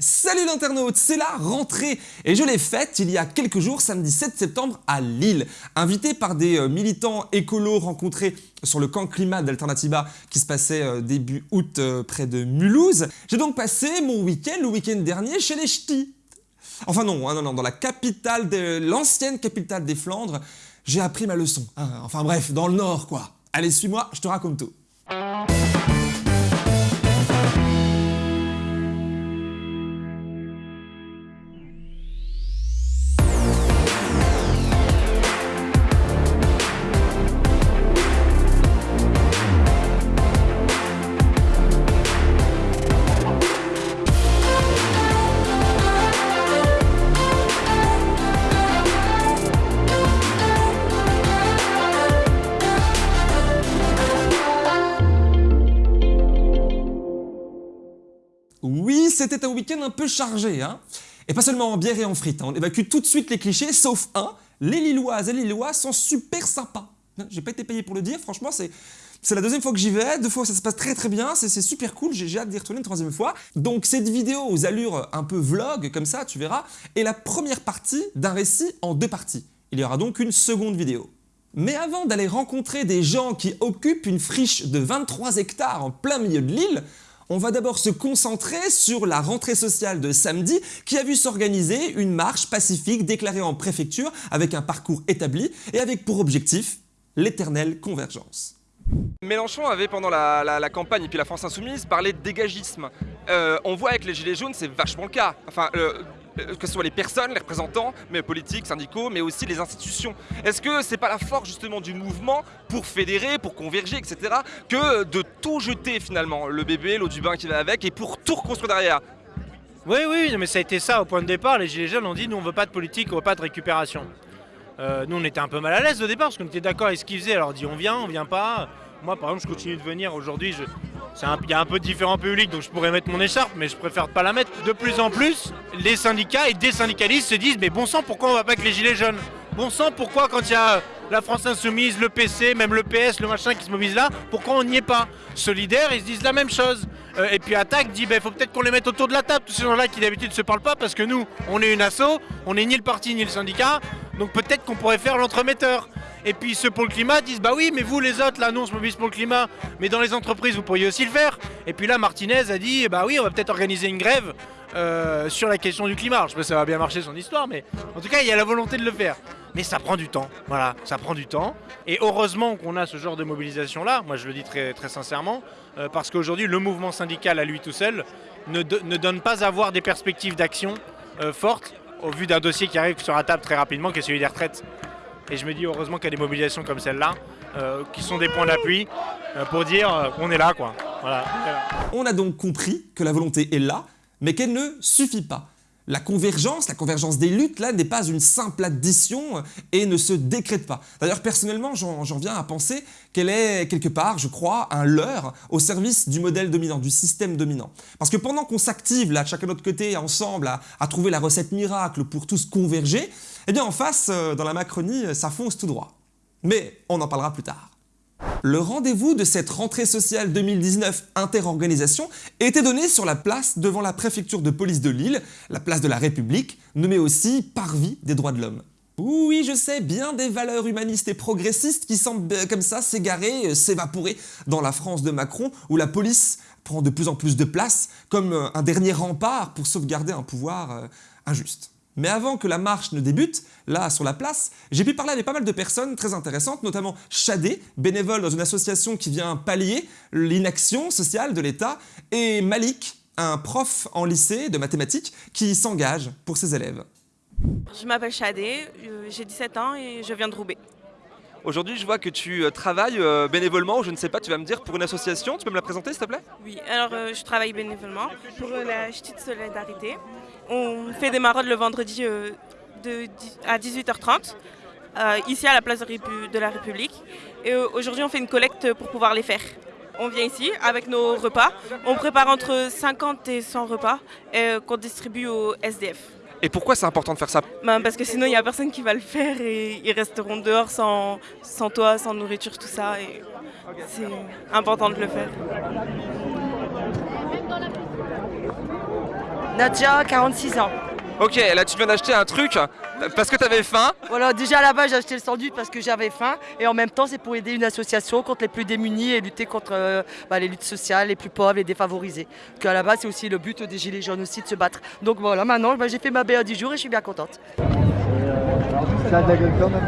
Salut l'internaute, c'est la rentrée et je l'ai faite il y a quelques jours, samedi 7 septembre à Lille. Invité par des euh, militants écolos rencontrés sur le camp climat d'Alternativa qui se passait euh, début août euh, près de Mulhouse, j'ai donc passé mon week-end, le week-end dernier, chez les ch'tis. Enfin non, hein, non, non, dans la capitale, de l'ancienne capitale des Flandres, j'ai appris ma leçon. Hein. enfin bref, dans le nord quoi. Allez, suis-moi, je te raconte tout. Oui, c'était un week-end un peu chargé, hein Et pas seulement en bière et en frites, hein. on évacue tout de suite les clichés, sauf un, les Lilloises et les Lillois sont super sympas. J'ai pas été payé pour le dire, franchement, c'est... C'est la deuxième fois que j'y vais, deux fois ça se passe très très bien, c'est super cool, j'ai hâte d'y retourner une troisième fois. Donc cette vidéo aux allures un peu vlog, comme ça, tu verras, est la première partie d'un récit en deux parties. Il y aura donc une seconde vidéo. Mais avant d'aller rencontrer des gens qui occupent une friche de 23 hectares en plein milieu de l'île, on va d'abord se concentrer sur la rentrée sociale de samedi qui a vu s'organiser une marche pacifique déclarée en préfecture avec un parcours établi et avec pour objectif l'éternelle convergence. Mélenchon avait pendant la, campagne et puis la France Insoumise parlé de dégagisme. Euh, on voit avec les Gilets jaunes c'est vachement le cas. Que ce soit les personnes, les représentants, mais politiques, syndicaux, mais aussi les institutions. Est-ce que c'est pas la force justement du mouvement pour fédérer, pour converger, etc. que de tout jeter finalement, le bébé, l'eau du bain qui va avec, et pour tout reconstruire derrière? Oui, oui, mais ça a été ça au point de départ. Les Gilets jaunes ont dit nous on veut pas de politique, on veut pas de récupération. Euh, nous on était un peu mal à l'aise au départ parce qu'on était d'accord avec ce qu'ils faisaient. Alors on dit on vient, on vient pas. Moi par exemple je continue de venir aujourd'hui, je, il y a un peu différents publics, donc je pourrais mettre mon écharpe, mais je préfère pas la mettre. De plus en plus, les syndicats et des syndicalistes se disent mais bon sang, pourquoi on va pas avec les gilets jaunes? Bon sang, pourquoi quand il y a la France Insoumise, le PC, même le PS, le machin qui se mobilise là, pourquoi on n'y est pas? Solidaires, ils se disent la même chose. Euh, et puis Attaque dit, il ben, faut peut-être qu'on les mette autour de la table, tous ces gens-là qui d'habitude se parlent pas, parce que nous, on est une asso, on n'est ni le parti ni le syndicat, donc peut-être qu'on pourrait faire l'entremetteur. Et puis ceux pour le climat disent bah oui mais vous les autres là nous on se pour le climat mais dans les entreprises vous pourriez aussi le faire. Et puis là Martinez a dit bah oui on va peut-être organiser une grève euh, sur la question du climat. je sais pas si ça va bien marcher son histoire mais en tout cas il y a la volonté de le faire. Mais ça prend du temps, voilà, ça prend du temps. Et heureusement qu'on a ce genre de mobilisation là, moi je le dis très, sincèrement, euh, parce qu'aujourd'hui le mouvement syndical à lui tout seul ne, donne pas à avoir des perspectives d'action euh, fortes au vu d'un dossier qui arrive sur la table très rapidement qui est celui des retraites. Et je me dis heureusement qu'il y a des mobilisations comme celle-là, euh, qui sont des points d'appui euh, pour dire euh, qu'on est là. quoi. On a donc compris que la volonté est là, mais qu'elle ne suffit pas. La convergence, la convergence des luttes, là, n'est pas une simple addition et ne se décrète pas. D'ailleurs, personnellement, j'en viens à penser qu'elle est quelque part, je crois, un leurre au service du modèle dominant, du système dominant. Parce que pendant qu'on s'active, là, chacun de notre côté, ensemble, à, trouver la recette miracle pour tous converger, eh bien, en face, euh, dans la Macronie, ça fonce tout droit. Mais on en parlera plus tard. Le rendez-vous de cette rentrée sociale 2019 interorganisation était donné sur la place devant la préfecture de police de Lille, la place de la République, nommée aussi Parvis des droits de l'homme. Oui, je sais, bien des valeurs humanistes et progressistes qui semblent euh, comme ça s'égarer, euh, s'évaporer dans la France de Macron, où la police prend de plus en plus de place comme euh, un dernier rempart pour sauvegarder un pouvoir injuste. Mais avant que la marche ne débute, là sur la place, j'ai pu parler avec pas mal de personnes très intéressantes, notamment Chadé, bénévole dans une association qui vient pallier l'inaction sociale de l'État, et Malik, un prof en lycée de mathématiques qui s'engage pour ses élèves. Je m'appelle Chadé, euh, j'ai 17 ans et je viens de Roubaix. Aujourd'hui, je vois que tu euh, travailles euh, bénévolement, je ne sais pas, tu vas me dire, pour une association. Tu peux me la présenter, s'il te plaît? Oui, alors je travaille bénévolement pour la Petite Solidarité. On fait des maraudes le vendredi euh, à 18h30, euh, ici à la place de la République. Et euh, aujourd'hui, on fait une collecte pour pouvoir les faire. On vient ici avec nos repas. On prépare entre 50 et 100 repas qu'on distribue au SDF. Et pourquoi c'est important de faire ça? Ben Parce que sinon, il n'y a personne qui va le faire et ils resteront dehors sans, sans toit, sans nourriture, tout ça. Et c'est important de le faire. Nadia, 46 ans. Ok, là tu viens d'acheter un truc parce que tu avais faim. Voilà, déjà là-bas j'ai acheté le sandwich parce que j'avais faim et en même temps c'est pour aider une association contre les plus démunis et lutter contre euh, bah, les luttes sociales, les plus pauvres, les défavorisés. Parce qu'à la base c'est aussi le but des Gilets jaunes aussi de se battre. Donc voilà, maintenant bah, j'ai fait ma BA du jour et je suis bien contente. Ça a de la gueule quand même.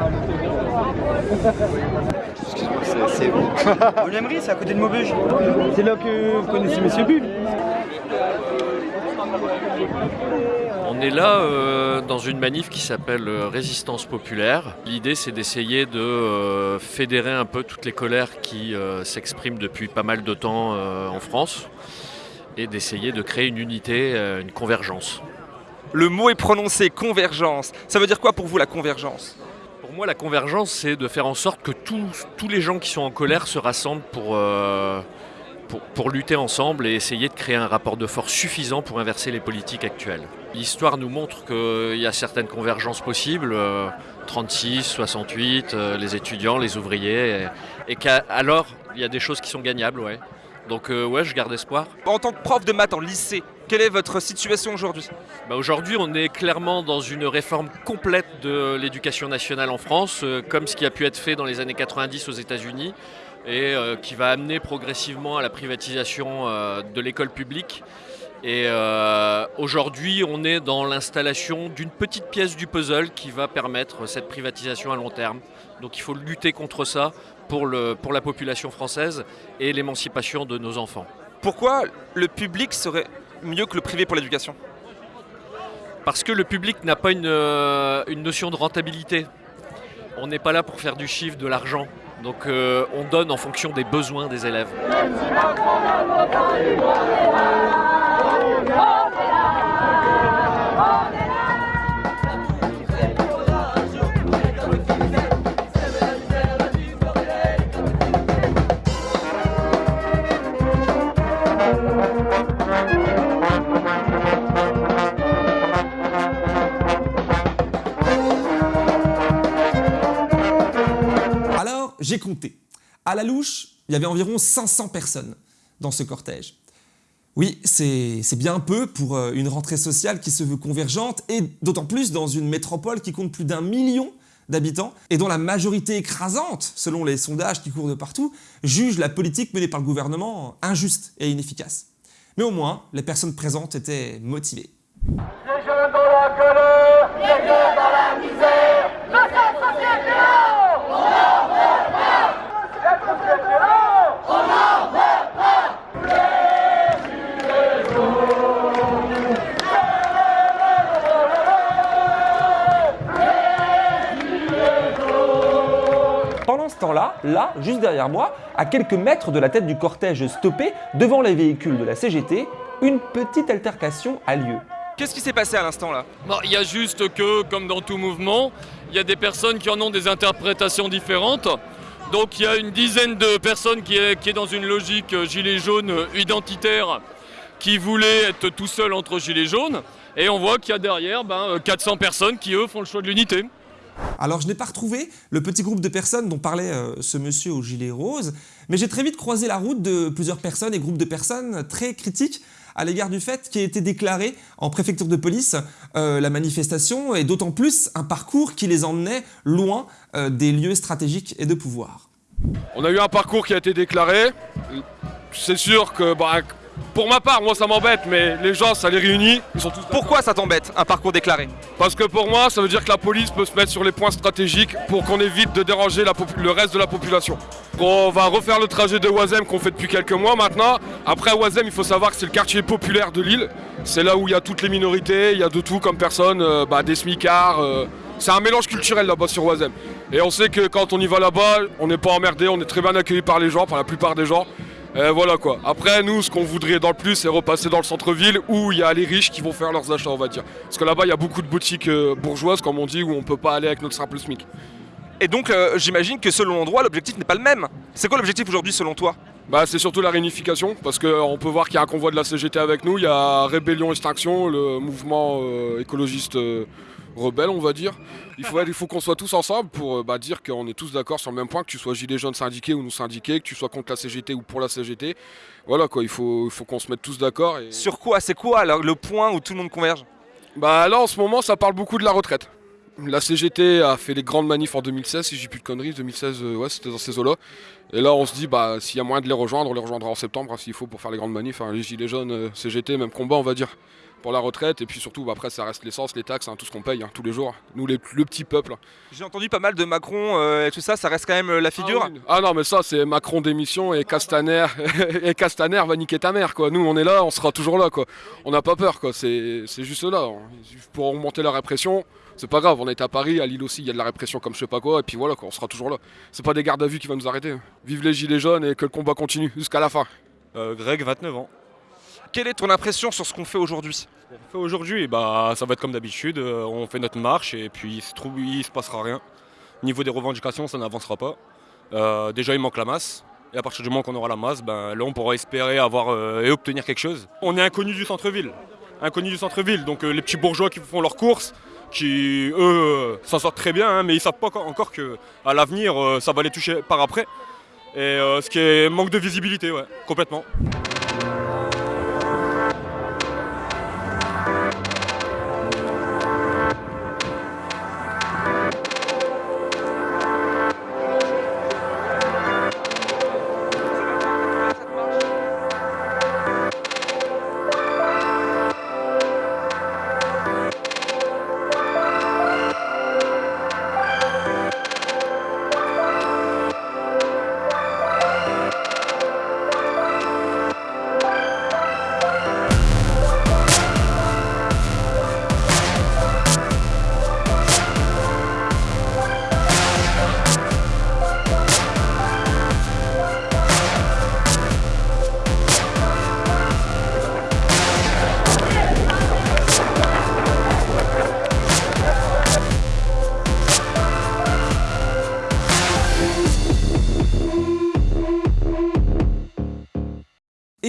Excuse-moi, c'est où Au Lemery, c'est à côté de Maubeuge. C'est là que vous connaissez Monsieur Bull. On est là euh, dans une manif qui s'appelle euh, Résistance populaire. L'idée c'est d'essayer de euh, fédérer un peu toutes les colères qui euh, s'expriment depuis pas mal de temps en France et d'essayer de créer une unité, une convergence. Le mot est prononcé, convergence. Ça veut dire quoi pour vous la convergence? Pour moi la convergence c'est de faire en sorte que tous, tous les gens qui sont en colère se rassemblent pour, pour, pour lutter ensemble et essayer de créer un rapport de force suffisant pour inverser les politiques actuelles. L'histoire nous montre qu'il y a certaines convergences possibles, euh, 36, 68, euh, les étudiants, les ouvriers, et, et qu'alors il y a des choses qui sont gagnables, ouais. Donc euh, ouais, je garde espoir. En tant que prof de maths en lycée, quelle est votre situation aujourd'hui? Bah, Aujourd'hui, on est clairement dans une réforme complète de l'éducation nationale en France, euh, comme ce qui a pu être fait dans les années 90 aux États-Unis, et euh, qui va amener progressivement à la privatisation euh, de l'école publique. Et euh, aujourd'hui, on est dans l'installation d'une petite pièce du puzzle qui va permettre cette privatisation à long terme. Donc il faut lutter contre ça pour, le, pour la population française et l'émancipation de nos enfants. Pourquoi le public serait mieux que le privé pour l'éducation? Parce que le public n'a pas une, une notion de rentabilité. On n'est pas là pour faire du chiffre, de l'argent. Donc euh, on donne en fonction des besoins des élèves. À la louche, il y avait environ 500 personnes dans ce cortège. Oui, c'est bien peu pour euh, une rentrée sociale qui se veut convergente et d'autant plus dans une métropole qui compte plus d'un million d'habitants et dont la majorité écrasante, selon les sondages qui courent de partout, juge la politique menée par le gouvernement injuste et inefficace. Mais au moins, les personnes présentes étaient motivées. Là, juste derrière moi, à quelques mètres de la tête du cortège stoppé, devant les véhicules de la CGT, une petite altercation a lieu. Qu'est-ce qui s'est passé à l'instant là? Bon, Il y a juste que, comme dans tout mouvement, il y a des personnes qui en ont des interprétations différentes. Donc il y a une dizaine de personnes qui est, qui est dans une logique euh, gilet jaune euh, identitaire qui voulaient être tout seul entre gilets jaunes. Et on voit qu'il y a derrière ben, euh, 400 personnes qui, eux, font le choix de l'unité. Alors je n'ai pas retrouvé le petit groupe de personnes dont parlait euh, ce monsieur au gilet rose, mais j'ai très vite croisé la route de plusieurs personnes et groupes de personnes très critiques à l'égard du fait qu'il ait été déclaré en préfecture de police euh, la manifestation et d'autant plus un parcours qui les emmenait loin euh, des lieux stratégiques et de pouvoir. On a eu un parcours qui a été déclaré. C'est sûr que, bah, pour ma part, moi ça m'embête, mais les gens ça les réunit. Ils sont tous Pourquoi ça t'embête, un parcours déclaré? Parce que pour moi, ça veut dire que la police peut se mettre sur les points stratégiques pour qu'on évite de déranger la le reste de la population. On va refaire le trajet de Oisem qu'on fait depuis quelques mois maintenant. Après Oisem, il faut savoir que c'est le quartier populaire de l'île. C'est là où il y a toutes les minorités, il y a de tout comme personnes, euh, bah, des smicards. euh, c'est un mélange culturel là-bas sur Oisem. Et on sait que quand on y va là-bas, on n'est pas emmerdé, on est très bien accueilli par les gens, par la plupart des gens. Et voilà quoi. Après, nous, ce qu'on voudrait dans le plus, c'est repasser dans le centre-ville où il y a les riches qui vont faire leurs achats, on va dire. Parce que là-bas, il y a beaucoup de boutiques euh, bourgeoises, comme on dit, où on peut pas aller avec notre simple SMIC. Et donc euh, j'imagine que selon l'endroit, l'objectif n'est pas le même. C'est quoi l'objectif aujourd'hui selon toi? Bah, c'est surtout la réunification, parce qu'on peut voir qu'il y a un convoi de la CGT avec nous, il y a Rébellion Extinction, le mouvement euh, écologiste euh, rebelle, on va dire. Il faut, il faut qu'on soit tous ensemble pour euh, bah, dire qu'on est tous d'accord sur le même point, que tu sois gilet jaune syndiqué ou nous syndiqué, que tu sois contre la CGT ou pour la CGT. voilà quoi, il faut, il faut qu'on se mette tous d'accord. Et... Sur quoi C'est quoi alors, le point où tout le monde converge? Bah là en ce moment ça parle beaucoup de la retraite. La CGT a fait les grandes manifs en 2016, si j'ai plus de conneries, 2016, euh, ouais, c'était dans ces eaux-là. Et là, on se dit, bah, s'il y a moyen de les rejoindre, on les rejoindra en septembre, hein, s'il faut, pour faire les grandes manifs. hein. les Gilets jaunes, euh, CGT, même combat, on va dire, pour la retraite. Et puis surtout, bah, après, ça reste l'essence, les taxes, hein, tout ce qu'on paye hein, tous les jours. Nous, les- le petit peuple. J'ai entendu pas mal de Macron euh, et tout ça, ça reste quand même euh, la figure. Ah, oui. Ah non, mais ça, c'est Macron démission et Castaner, et Castaner va niquer ta mère, quoi. Nous, on est là, on sera toujours là, quoi. On n'a pas peur, quoi. C'est juste là. Pour augmenter la répression, c'est pas grave. On est à Paris, à Lille aussi, il y a de la répression comme je sais pas quoi. Et puis voilà, quoi. On sera toujours là. C'est pas des gardes à vue qui vont nous arrêter. Vive les gilets jaunes et que le combat continue jusqu'à la fin. Greg, 29 ans. Quelle est ton impression sur ce qu'on fait aujourd'hui? On fait aujourd'hui, bah, ça va être comme d'habitude. euh, On fait notre marche et puis il se, il se passera rien. Au niveau des revendications, ça n'avancera pas. Euh, déjà, il manque la masse. Et à partir du moment qu'on aura la masse, ben, là, on pourra espérer avoir euh, et obtenir quelque chose. On est inconnus du centre-ville. Inconnus du centre-ville. Donc, les petits bourgeois qui font leurs courses, qui, eux, s'en sortent très bien, hein, mais ils savent pas encore- qu'à l'avenir, ça va les toucher par après. Et ce qui est manque de visibilité, ouais, complètement.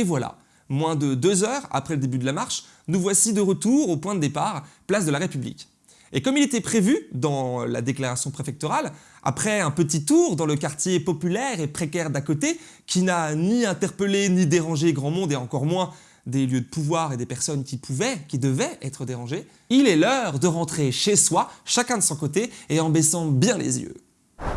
Et voilà, moins de deux heures après le début de la marche, nous voici de retour au point de départ, place de la République. Et comme il était prévu dans la déclaration préfectorale, après un petit tour dans le quartier populaire et précaire d'à côté, qui n'a ni interpellé ni dérangé grand monde et encore moins des lieux de pouvoir et des personnes qui pouvaient, qui devaient être dérangées, il est l'heure de rentrer chez soi, chacun de son côté et en baissant bien les yeux.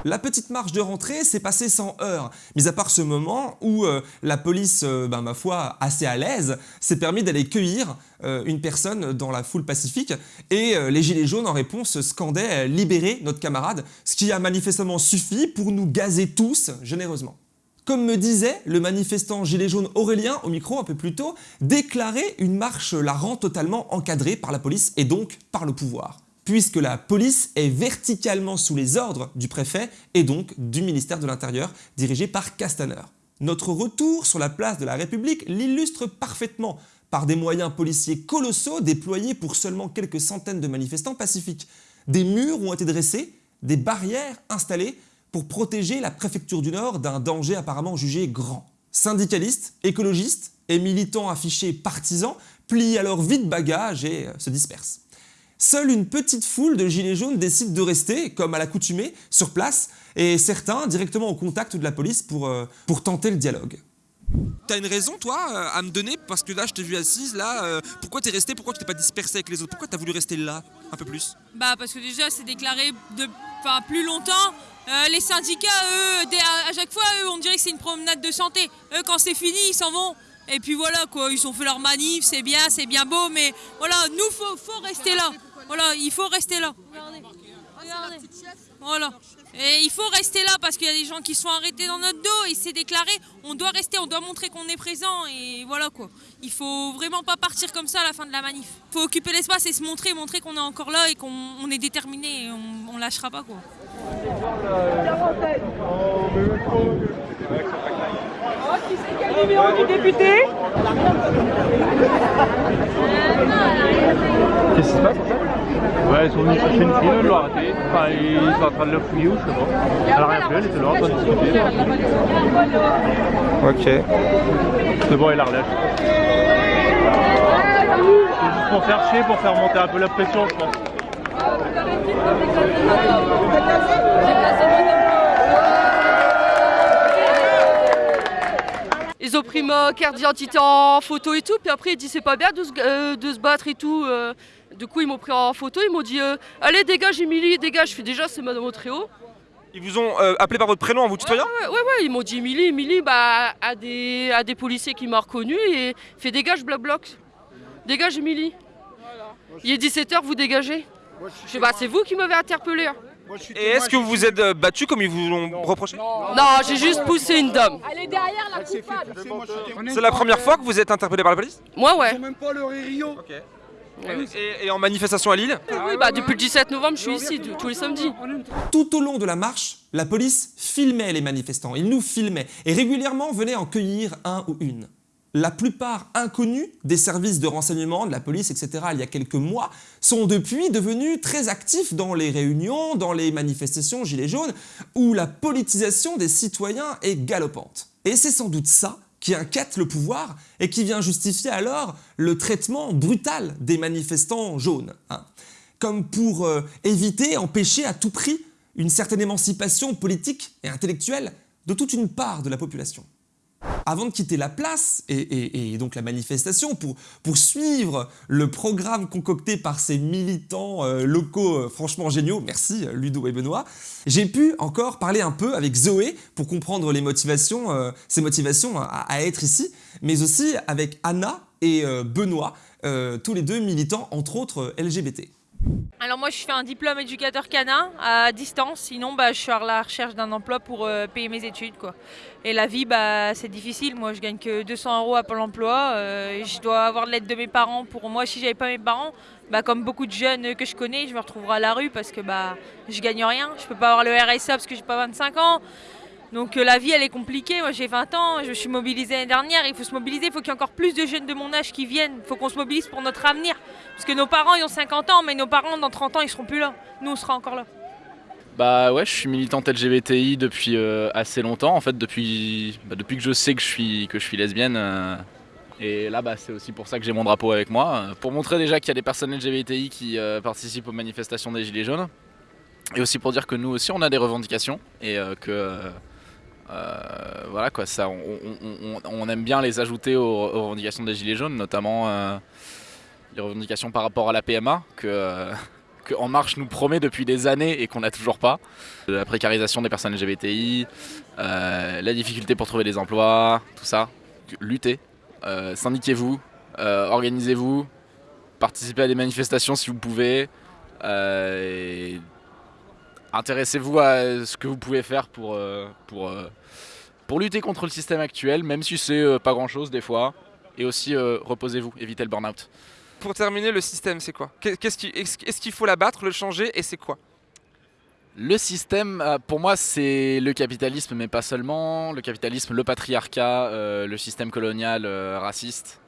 La petite marche de rentrée s'est passée sans heurts, mis à part ce moment où euh, la police, euh, ben, ma foi, assez à l'aise, s'est permis d'aller cueillir euh, une personne dans la foule pacifique et les gilets jaunes en réponse scandaient euh, « Libérez notre camarade », ce qui a manifestement suffi pour nous gazer tous généreusement. Comme me disait le manifestant gilet jaune Aurélien au micro un peu plus tôt, déclarer une marche la rend totalement encadrée par la police et donc par le pouvoir puisque la police est verticalement sous les ordres du préfet et donc du ministère de l'Intérieur, dirigé par Castaner. Notre retour sur la place de la République l'illustre parfaitement par des moyens policiers colossaux déployés pour seulement quelques centaines de manifestants pacifiques. Des murs ont été dressés, des barrières installées pour protéger la préfecture du Nord d'un danger apparemment jugé grand. Syndicalistes, écologistes et militants affichés partisans plient alors vite bagage et euh, se dispersent. Seule une petite foule de gilets jaunes décide de rester, comme à l'accoutumée, sur place, et certains directement au contact de la police pour, euh, pour tenter le dialogue. T'as une raison, toi, euh, à me donner Parce que là, je t'ai vu assise, là. euh, pourquoi t'es resté Pourquoi tu t'es pas dispersé avec les autres? Pourquoi t'as voulu rester là un peu plus? Bah parce que déjà c'est déclaré de, plus longtemps. Euh, les syndicats, eux, à, à chaque fois, eux, on dirait que c'est une promenade de santé. Eux, quand c'est fini, ils s'en vont. Et puis voilà quoi, ils ont fait leur manif, c'est bien, c'est bien beau, mais voilà, nous faut, faut rester là. Voilà, il faut rester là. Regardez, regardez. Voilà. Et il faut rester là parce qu'il y a des gens qui sont arrêtés dans notre dos et c'est déclaré. On doit rester, on doit montrer qu'on est présent et voilà quoi. Il faut vraiment pas partir comme ça à la fin de la manif. Il faut occuper l'espace et se montrer, montrer qu'on est encore là et qu'on on est déterminé et on, on lâchera pas quoi. Numéro du député Qu'est-ce qui se passe en fait? Ouais, ils sont venus chercher une fille, ils l'ont arrêtée. Enfin, ils sont en train de le fouiller ou je sais pas. Elle a rien fait, elle était là en train de discuter. Ok. C'est bon, elle la relève. C'est juste pour faire chier, pour faire monter un peu la pression, je pense. Ils Ils ont pris ma carte d'identité en photo et tout, puis après ils dit c'est pas bien de se, euh, de se battre et tout. euh. Du coup ils m'ont pris en photo, ils m'ont dit euh, allez dégage Émilie, dégage. Je fais déjà c'est Madame Otréo. Ils vous ont euh, appelé par votre prénom en vous tutoyant Ouais, ouais, ouais, ils m'ont dit Émilie, Émilie, bah, à des, à des policiers qui m'ont reconnu et fait dégage Black Bloc. Dégage Émilie. Il est 17h, vous dégagez. Je bah c'est vous qui m'avez interpellé. hein. Et est-ce que vous vous êtes euh, battu comme ils vous l'ont reproché Non, j'ai juste poussé une dame. Elle est derrière la coupable. C'est la première fois que vous êtes interpellé par la police? Moi ouais. même pas le Rio. et, et en manifestation à Lille? Oui, bah depuis le 17 novembre, je suis ici tous les samedis. Tout au long de la marche, la police filmait les manifestants, ils nous filmaient et régulièrement venaient en cueillir un ou une. La plupart inconnus des services de renseignement, de la police, etc. il y a quelques mois, sont depuis devenus très actifs dans les réunions, dans les manifestations gilets jaunes, où la politisation des citoyens est galopante. Et c'est sans doute ça qui inquiète le pouvoir et qui vient justifier alors le traitement brutal des manifestants jaunes. hein. Comme pour euh, éviter, empêcher à tout prix une certaine émancipation politique et intellectuelle de toute une part de la population. Avant de quitter la place et, donc la manifestation pour, suivre le programme concocté par ces militants euh, locaux euh, franchement géniaux, merci euh, Ludo et Benoît, j'ai pu encore parler un peu avec Zoé pour comprendre ses motivations à, être ici, mais aussi avec Anna et Benoît, tous les deux militants entre autres LGBT. Alors moi je fais un diplôme éducateur canin à distance, sinon bah, je suis à la recherche d'un emploi pour euh, payer mes études. Quoi. Et la vie bah, c'est difficile, moi je gagne que 200 euros à Pôle emploi, euh, je dois avoir de l'aide de mes parents. Pour moi si j'avais pas mes parents, bah, comme beaucoup de jeunes que je connais, je me retrouverai à la rue parce que bah, je gagne rien, je peux pas avoir le RSA parce que j'ai pas 25 ans. Donc euh, la vie elle est compliquée, moi j'ai 20 ans, je suis mobilisée l'année dernière, il faut se mobiliser, il faut qu'il y ait encore plus de jeunes de mon âge qui viennent, il faut qu'on se mobilise pour notre avenir. Parce que nos parents ils ont 50 ans, mais nos parents dans 30 ans ils seront plus là, nous on sera encore là. Bah ouais, je suis militante LGBTI depuis euh, assez longtemps, en fait depuis, bah, depuis que je sais que je suis, que je suis lesbienne. euh, et là, bah, c'est aussi pour ça que j'ai mon drapeau avec moi, pour montrer déjà qu'il y a des personnes LGBTI qui participent aux manifestations des Gilets jaunes. Et aussi pour dire que nous aussi on a des revendications et que euh, voilà quoi, ça, on, aime bien les ajouter aux, revendications des Gilets jaunes, notamment euh, les revendications par rapport à la PMA que, euh, que En Marche nous promet depuis des années et qu'on n'a toujours pas. La précarisation des personnes LGBTI, la difficulté pour trouver des emplois, tout ça. Luttez, syndiquez-vous, organisez-vous, participez à des manifestations si vous pouvez. Intéressez-vous à ce que vous pouvez faire pour, euh, pour, euh, pour lutter contre le système actuel, même si c'est euh, pas grand-chose des fois. Et aussi, reposez-vous, évitez le burn-out. Pour terminer, le système c'est quoi? Qu'est- Qu'est-ce qui- Est-ce est-ce qu'il faut l'abattre, le changer et c'est quoi? Le système, pour moi, c'est le capitalisme, mais pas seulement. Le capitalisme, le patriarcat, euh, le système colonial euh, raciste.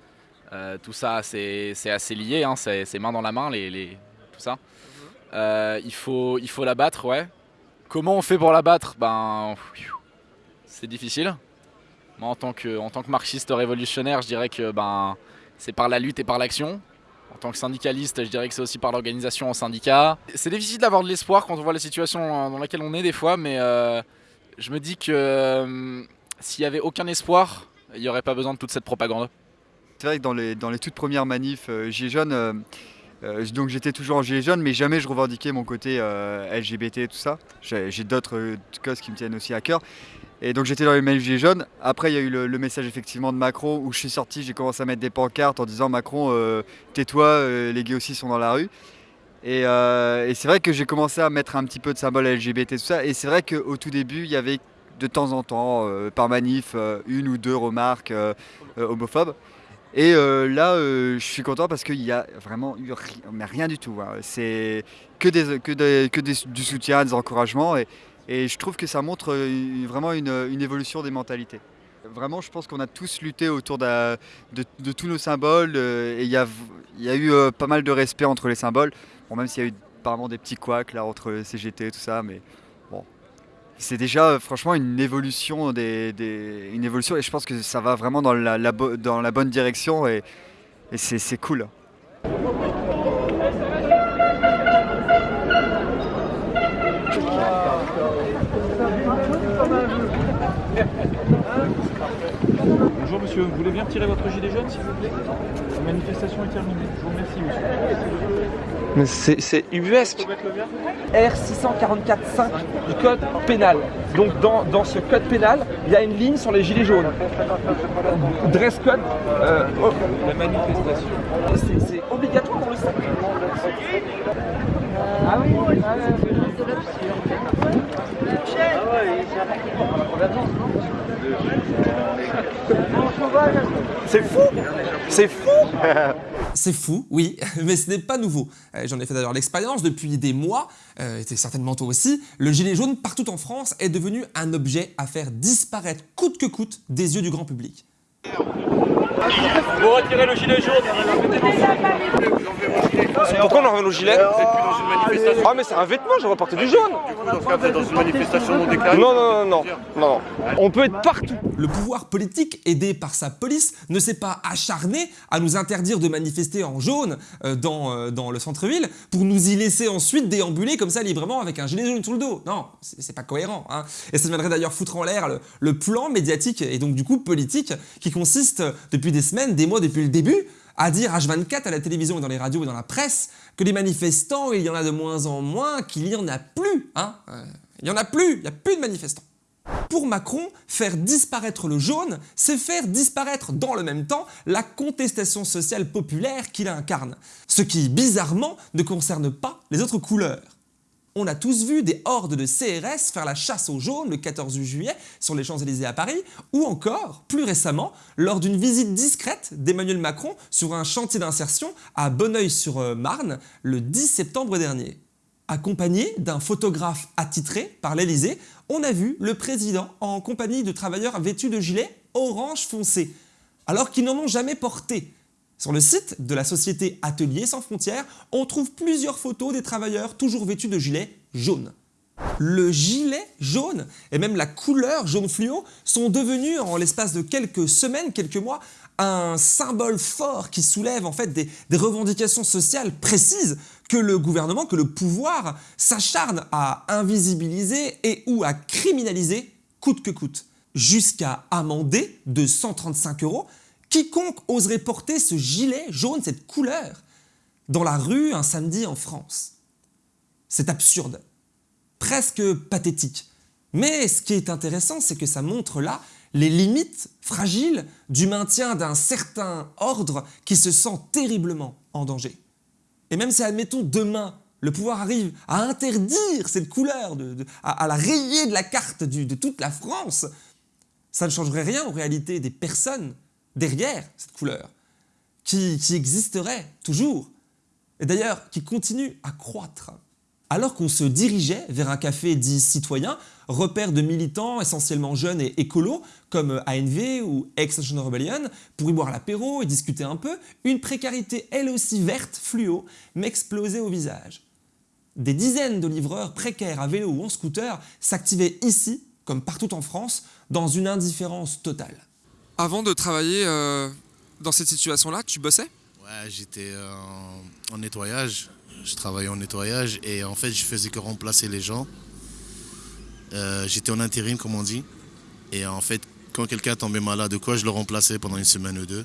Euh, tout ça, c'est assez lié, hein, c'est c'est main dans la main, les, les- tout ça. Euh, il faut, il faut l'abattre, ouais. Comment on fait pour l'abattre Ben, c'est difficile. Moi, en tant que, en tant que marxiste révolutionnaire, je dirais que ben, c'est par la lutte et par l'action. En tant que syndicaliste, je dirais que c'est aussi par l'organisation en syndicat. C'est difficile d'avoir de l'espoir quand on voit la situation dans laquelle on est des fois, mais euh, je me dis que euh, s'il n'y avait aucun espoir, il n'y aurait pas besoin de toute cette propagande. C'est vrai que dans les, dans les toutes premières manifs euh, Gilets jaunes, euh, euh, donc j'étais toujours en Gilets jaunes, mais jamais je revendiquais mon côté euh, LGBT et tout ça. J'ai d'autres euh, causes qui me tiennent aussi à cœur. Et donc j'étais dans les manifs Gilets jaunes. Après, il y a eu le, message effectivement de Macron où je suis sorti, j'ai commencé à mettre des pancartes en disant Macron, euh, tais-toi, euh, les gays aussi sont dans la rue. Et, euh, et c'est vrai que j'ai commencé à mettre un petit peu de symboles LGBT, tout ça. Et c'est vrai qu'au tout début, il y avait de temps en temps, euh, par manif, euh, une ou deux remarques euh, euh, homophobes. Et euh, là, euh, je suis content parce qu'il y a vraiment eu ri- mais rien du tout. hein. C'est que, des, que, des- que du soutien, des encouragements. Et, je trouve que ça montre euh, vraiment une, évolution des mentalités. Vraiment, je pense qu'on a tous lutté autour de, tous nos symboles. et il y a, y a eu pas mal de respect entre les symboles. Même s'il y a eu apparemment des petits couacs là, entre CGT et tout ça. Mais c'est déjà euh, franchement une évolution des, une évolution et je pense que ça va vraiment dans la, dans la bonne direction et, et c'est cool. Bonjour Monsieur, vous voulez bien retirer votre gilet jaune, s'il vous plaît? La manifestation est terminée. Je vous remercie, monsieur. Mais c'est ubuesque. R644.5 du code pénal. Donc dans, dans ce code pénal, il y a une ligne sur les gilets jaunes. Dress code. euh, oh, La manifestation. c'est- c'est obligatoire pour le sac. Ah oui, C'est fou C'est fou C'est fou, oui, mais ce n'est pas nouveau. Euh, J'en ai fait d'ailleurs l'expérience depuis des mois, euh, et certainement toi aussi. Le gilet jaune, partout en France, est devenu un objet à faire disparaître coûte que coûte des yeux du grand public. Vous retirez le gilet jaune Pourquoi on enlève nos gilets Ah mais c'est un vêtement, j'aurais porté du jaune dans une manifestation non déclarée Non, non, non, non. On peut être partout Le pouvoir politique, aidé par sa police, ne s'est pas acharné à nous interdire de manifester en jaune euh, dans, euh, dans le centre-ville pour nous y laisser ensuite déambuler comme ça librement avec un gilet jaune sur le dos. Non, c'est c'est pas cohérent. hein. Et ça viendrait d'ailleurs foutre en l'air le, le plan médiatique et donc du coup politique qui consiste euh, depuis des semaines, des mois, depuis le début, à dire H24 à la télévision et dans les radios et dans la presse que les manifestants, il y en a de moins en moins, qu'il n'y en a plus. Hein Euh, il y en a plus, il n'y a plus de manifestants. Pour Macron, faire disparaître le jaune, c'est faire disparaître dans le même temps la contestation sociale populaire qu'il incarne. Ce qui, bizarrement, ne concerne pas les autres couleurs. On a tous vu des hordes de CRS faire la chasse au jaune le 14 juillet sur les Champs-Élysées à Paris, ou encore, plus récemment, lors d'une visite discrète d'Emmanuel Macron sur un chantier d'insertion à Bonneuil-sur-Marne le 10 septembre dernier. Accompagné d'un photographe attitré par l'Elysée, on a vu le président en compagnie de travailleurs vêtus de gilets orange foncé, alors qu'ils n'en ont jamais porté. Sur le site de la société Atelier sans frontières, on trouve plusieurs photos des travailleurs toujours vêtus de gilets jaunes. Le gilet jaune et même la couleur jaune fluo sont devenus en l'espace de quelques semaines, quelques mois, un symbole fort qui soulève en fait des, des revendications sociales précises que le gouvernement, que le pouvoir s'acharne à invisibiliser et ou à criminaliser coûte que coûte, jusqu'à amender de 135 euros quiconque oserait porter ce gilet jaune, cette couleur, dans la rue un samedi en France. C'est absurde, presque pathétique. Mais ce qui est intéressant, c'est que ça montre là les limites fragiles du maintien d'un certain ordre qui se sent terriblement en danger. Et même si, admettons, demain, le pouvoir arrive à interdire cette couleur, à, la rayer de la carte de toute la France, ça ne changerait rien en réalité des personnes derrière cette couleur, qui, existeraient toujours, et d'ailleurs qui continuent à croître. Alors qu'on se dirigeait vers un café dit citoyen, repère de militants essentiellement jeunes et écolos, comme ANV ou Extinction Rebellion, pour y boire l'apéro et discuter un peu, une précarité elle aussi verte, fluo, m'explosait au visage. Des dizaines de livreurs précaires à vélo ou en scooter s'activaient ici, comme partout en France, dans une indifférence totale. Avant de travailler euh, dans cette situation-là, tu bossais? Ouais, j'étais euh, en, nettoyage. Je travaillais en nettoyage et en fait, je faisais que remplacer les gens. Euh, j'étais en intérim, comme on dit. Et en fait, quand quelqu'un tombait malade ou quoi, je le remplaçais pendant une semaine ou deux.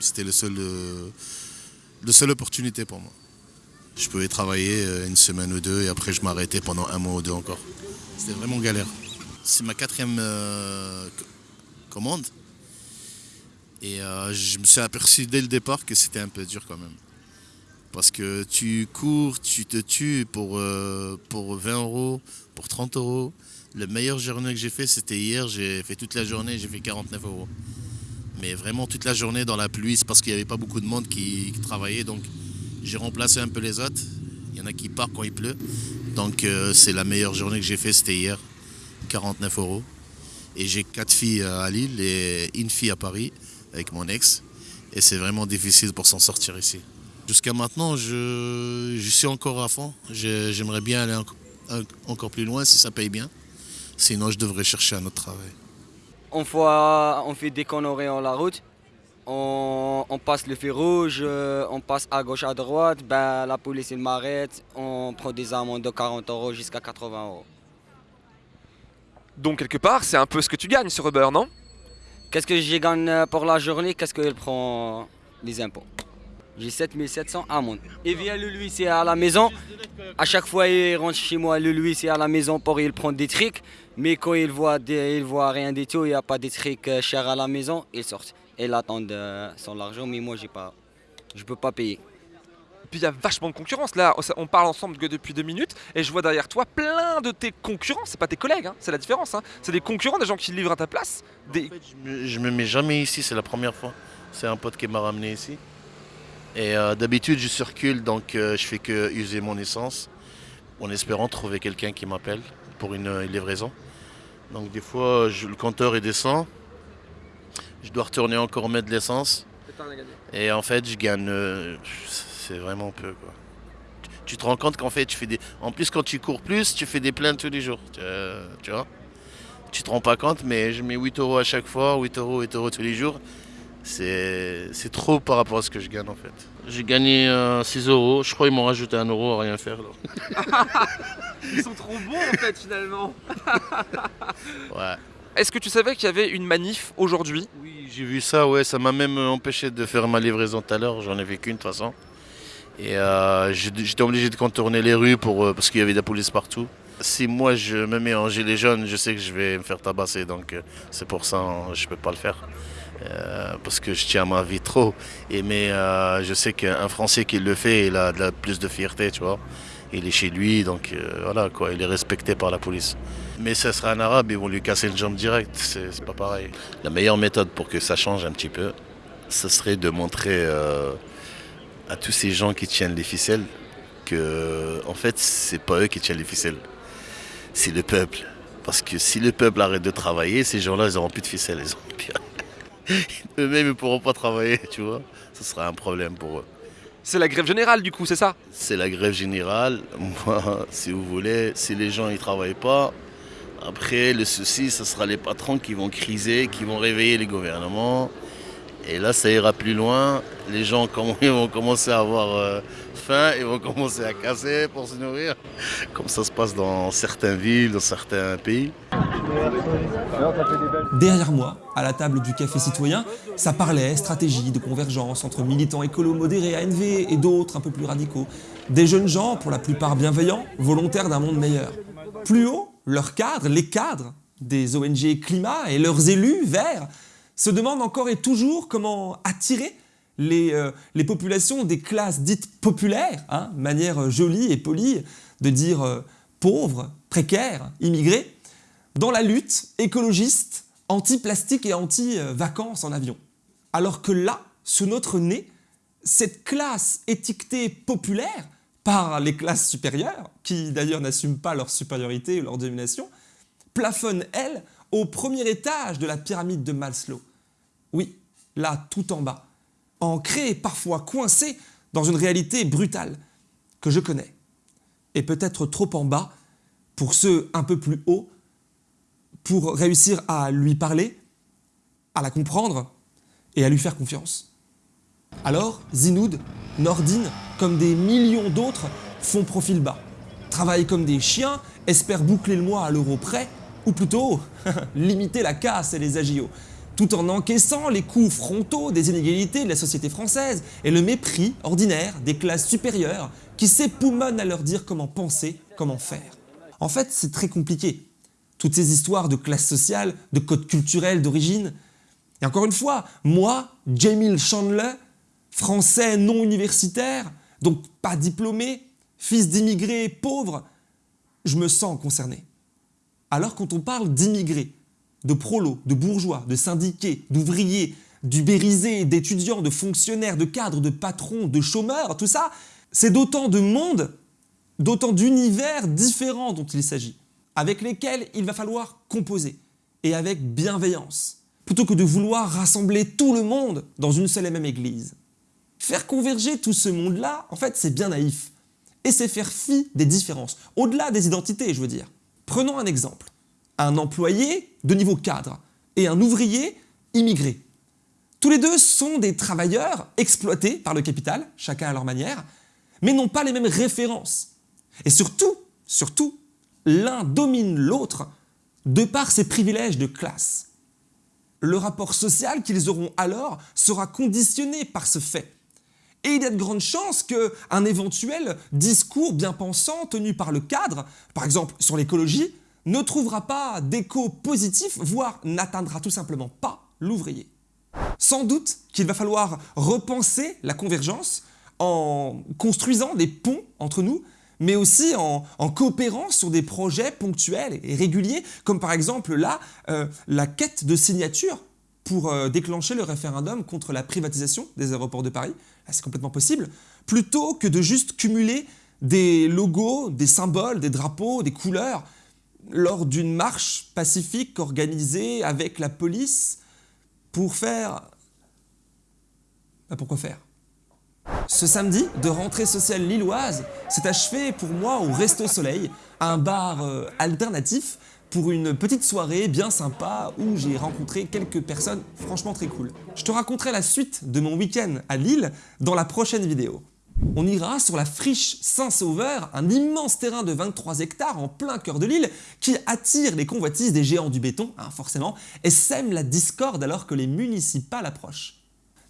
C'était le seul, le seule opportunité pour moi. Je pouvais travailler une semaine ou deux et après, je m'arrêtais pendant un mois ou deux encore. C'était vraiment galère. C'est ma quatrième co- commande. Et euh, je me suis aperçu dès le départ que c'était un peu dur quand même. Parce que tu cours, tu te tues pour, euh, pour 20 euros, pour 30 euros. Le meilleur journée que j'ai fait, c'était hier. J'ai fait toute la journée, j'ai fait 49 euros. Mais vraiment toute la journée dans la pluie, c'est parce qu'il n'y avait pas beaucoup de monde qui, qui travaillait. Donc j'ai remplacé un peu les autres. Il y en a qui partent quand il pleut. Donc euh, c'est la meilleure journée que j'ai fait, c'était hier. 49 euros. Et j'ai quatre filles à Lille et une fille à Paris avec mon ex. Et c'est vraiment difficile pour s'en sortir ici. Jusqu'à maintenant, je, je suis encore à fond. J'aimerais bien aller enco- en- encore plus loin si ça paye bien. Sinon, je devrais chercher un autre travail. On, voit, on fait des conneries en la route, on, on passe le feu rouge, euh, on passe à gauche, à droite, ben, la police il m'arrête, on prend des amendes de 40 euros jusqu'à 80 euros. Donc quelque part, c'est un peu ce que tu gagnes sur Uber, non? Qu'est-ce que je gagne euh, pour la journée? Qu'est-ce qu'il prend les impôts? J'ai 7700 amendes. Il vient le lui, c'est à la maison. À chaque fois, il rentre chez moi, le lui, c'est à la maison pour il prendre des trucs. Mais quand il voit, voit rien du tout, il n'y a pas des trucs euh, chers à la maison, il sort. Il attend euh, son argent, mais moi, j'ai je peux pas payer. Puis il y a vachement de concurrence. Là, on parle ensemble que depuis deux minutes et je vois derrière toi plein de tes concurrents. C'est pas tes collègues, hein, c'est la différence. hein. C'est des concurrents, des gens qui livrent à ta place. Des... Je- Je me mets jamais ici, c'est la première fois. C'est un pote qui m'a ramené ici. Et euh, d'habitude, je circule, donc euh, je fais que user mon essence en espérant trouver quelqu'un qui m'appelle pour une, euh, livraison. Donc des fois, je- le compteur il descend. Je dois retourner encore mettre de l'essence. Et en fait, je gagne. Euh, c'est vraiment peu. Quoi. Tu- Tu te rends compte qu'en fait, tu fais des. En plus, quand tu cours plus, tu fais des plaintes tous les jours. Tu, euh, tu vois Tu te rends pas compte, mais je mets 8 euros à chaque fois, 8 euros, 8 euros tous les jours. C'est c'est trop par rapport à ce que je gagne en fait. J'ai gagné euh, 6 euros. Je crois qu'ils m'ont rajouté un euro à rien faire. là. Ils sont trop bons en fait finalement. Ouais. Est-ce que tu savais qu'il y avait une manif aujourd'hui? Oui, j'ai vu ça, ouais, ça m'a même empêché de faire ma livraison tout à l'heure, j'en ai vu qu'une de toute façon. Et euh, j'étais obligé de contourner les rues pour, euh, parce qu'il y avait de la police partout. Si moi je me mets en gilet jaune, je sais que je vais me faire tabasser, donc euh, c'est pour ça que je peux pas le faire. Parce que je tiens à ma vie trop. Et mais je sais qu'un Français qui le fait, il a de plus de fierté, tu vois. Il est chez lui, donc voilà quoi, il est respecté par la police. Mais ça sera un arabe, ils vont lui casser une jambe directe, c'est pas pareil. La meilleure méthode pour que ça change un petit peu, ce serait de montrer à tous ces gens qui tiennent les ficelles que en fait c'est pas eux qui tiennent les ficelles, c'est le peuple. Parce que si le peuple arrête de travailler, ces gens-là ils auront plus de ficelles, ils auront plus- Eux-mêmes ils pourront pas travailler, tu vois. Ce sera un problème pour eux. C'est la grève générale du coup, c'est ça? C'est la grève générale. Moi, si vous voulez, si les gens ne travaillent pas, après, le souci, ce sera les patrons qui vont criser, qui vont réveiller les gouvernements. Et là, ça ira plus loin. Les gens vont commencer à avoir euh, faim, ils vont commencer à casser pour se nourrir, comme ça se passe dans certaines villes, dans certains pays. Derrière moi, à la table du café citoyen, ça parlait stratégie de convergence entre militants écolos modérés ANV et d'autres un peu plus radicaux. Des jeunes gens, pour la plupart bienveillants, volontaires d'un monde meilleur. Plus haut, leurs cadres, les cadres des ONG climat et leurs élus verts se demandent encore et toujours comment attirer les, euh, populations des classes dites populaires, hein, manière euh, jolie et polie de dire euh, pauvres, précaires, immigrés, dans la lutte écologiste anti-plastique et anti-vacances en avion. Alors que là, sous notre nez, cette classe étiquetée populaire par les classes supérieures, qui d'ailleurs n'assument pas leur supériorité ou leur domination, plafonne, elle, au premier étage de la pyramide de Maslow. Oui, là, tout en bas, ancrée et parfois coincée dans une réalité brutale que je connais. Et peut-être trop en bas pour ceux un peu plus hauts pour réussir à lui parler, à la comprendre et à lui faire confiance. Alors, Zinoud, Nordine, comme des millions d'autres, font profil bas, travaillent comme des chiens, espèrent boucler le mois à l'euro près, ou plutôt limiter la casse et les agios, tout en encaissant les coups frontaux des inégalités de la société française et le mépris ordinaire des classes supérieures qui s'époumonnent à leur dire comment penser, comment faire. En fait, c'est très compliqué. Toutes ces histoires de classe sociale, de code culturel, d'origine. Et encore une fois, moi, Jamil Chandler, français non universitaire, donc pas diplômé, fils d'immigrés pauvres, je me sens concerné. Alors quand on parle d'immigrés, de prolos, de bourgeois, de syndiqués, d'ouvriers, d'ubérisés, d'étudiants, de fonctionnaires, de cadres, de patrons, de chômeurs, tout ça, c'est d'autant de monde, d'autant d'univers différents dont il s'agit, avec lesquels il va falloir composer, et avec bienveillance, plutôt que de vouloir rassembler tout le monde dans une seule et même église. Faire converger tout ce monde-là, en fait, c'est bien naïf. Et c'est faire fi des différences, au-delà des identités, je veux dire. Prenons un exemple. Un employé de niveau cadre et un ouvrier immigré. Tous les deux sont des travailleurs exploités par le capital, chacun à leur manière, mais n'ont pas les mêmes références. Et surtout, surtout, l'un domine l'autre de par ses privilèges de classe. le rapport social qu'ils auront alors sera conditionné par ce fait. Et il y a de grandes chances qu'un éventuel discours bien pensant tenu par le cadre, par exemple sur l'écologie, ne trouvera pas d'écho positif, voire n'atteindra tout simplement pas l'ouvrier. Sans doute qu'il va falloir repenser la convergence en construisant des ponts entre nous, mais aussi en, coopérant sur des projets ponctuels et réguliers, comme par exemple là, euh, la quête de signature pour euh, déclencher le référendum contre la privatisation des aéroports de Paris. C'est complètement possible. Plutôt que de juste cumuler des logos, des symboles, des drapeaux, des couleurs lors d'une marche pacifique organisée avec la police pour faire... Bah, pourquoi faire? Ce samedi, de rentrée sociale lilloise s'est achevé pour moi au Resto Soleil, un bar euh, alternatif pour une petite soirée bien sympa où j'ai rencontré quelques personnes franchement très cool. Je te raconterai la suite de mon week-end à Lille dans la prochaine vidéo. On ira sur la friche Saint-Sauveur, un immense terrain de 23 hectares en plein cœur de l'île qui attire les convoitises des géants du béton, hein, forcément, et sème la discorde alors que les municipales approchent.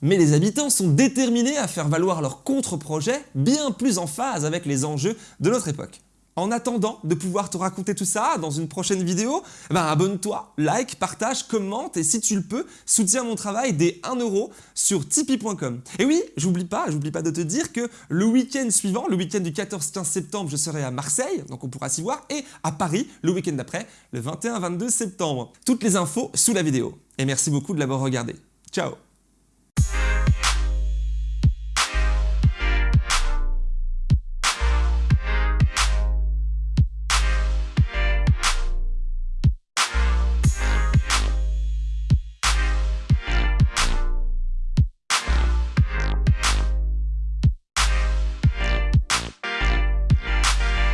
Mais les habitants sont déterminés à faire valoir leur contre-projet bien plus en phase avec les enjeux de notre époque. En attendant de pouvoir te raconter tout ça dans une prochaine vidéo, eh ben abonne-toi, like, partage, commente et si tu le peux, soutiens mon travail des 1 euro sur tipeee.com. Et oui, j'oublie pas, j'oublie pas de te dire que le week-end suivant, le week-end du 14-15 septembre, je serai à Marseille, donc on pourra s'y voir, et à Paris, le week-end d'après, le 21-22 septembre. Toutes les infos sous la vidéo. Et merci beaucoup de l'avoir regardé. Ciao